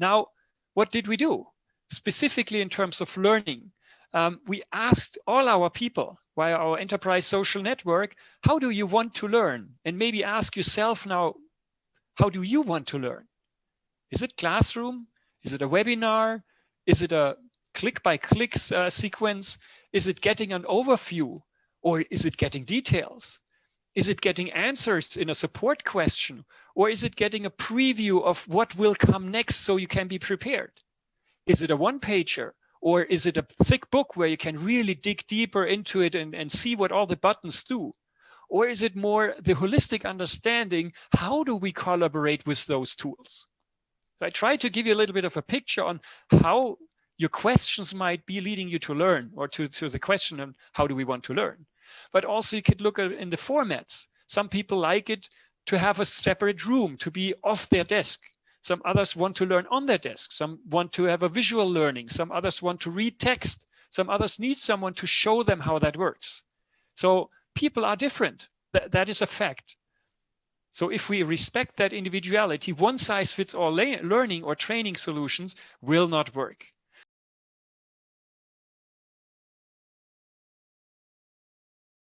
Now, what did we do? Specifically in terms of learning, um, we asked all our people via our enterprise social network, how do you want to learn? And maybe ask yourself now, how do you want to learn? Is it classroom? Is it a webinar? Is it a click by click uh, sequence? Is it getting an overview or is it getting details? Is it getting answers in a support question or is it getting a preview of what will come next so you can be prepared? Is it a one pager or is it a thick book where you can really dig deeper into it and, and see what all the buttons do? Or is it more the holistic understanding, how do we collaborate with those tools? So I try to give you a little bit of a picture on how your questions might be leading you to learn or to, to the question on how do we want to learn. But also you could look at in the formats. Some people like it to have a separate room, to be off their desk. Some others want to learn on their desk. Some want to have a visual learning. Some others want to read text. Some others need someone to show them how that works. So people are different. That, that is a fact. So if we respect that individuality, one size fits all learning or training solutions will not work.